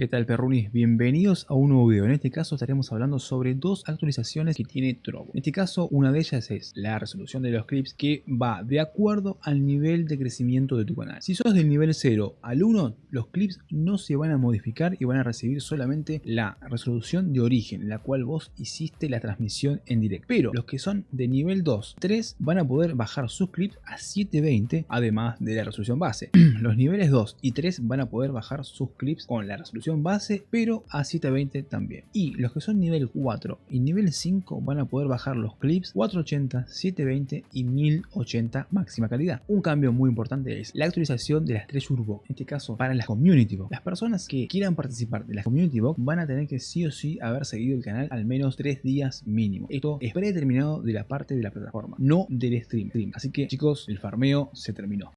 ¿Qué tal perrunis? Bienvenidos a un nuevo video. En este caso estaremos hablando sobre dos actualizaciones que tiene Trovo. En este caso una de ellas es la resolución de los clips que va de acuerdo al nivel de crecimiento de tu canal. Si sos del nivel 0 al 1, los clips no se van a modificar y van a recibir solamente la resolución de origen, la cual vos hiciste la transmisión en directo. Pero los que son de nivel 2, 3 van a poder bajar sus clips a 720 además de la resolución base. los niveles 2 y 3 van a poder bajar sus clips con la resolución base, pero a 720 también. Y los que son nivel 4 y nivel 5 van a poder bajar los clips 480, 720 y 1080 máxima calidad. Un cambio muy importante es la actualización de las 3 Urbo, en este caso para las Community Box. Las personas que quieran participar de las Community Box van a tener que sí o sí haber seguido el canal al menos 3 días mínimo. Esto es predeterminado de la parte de la plataforma, no del stream. Así que chicos, el farmeo se terminó.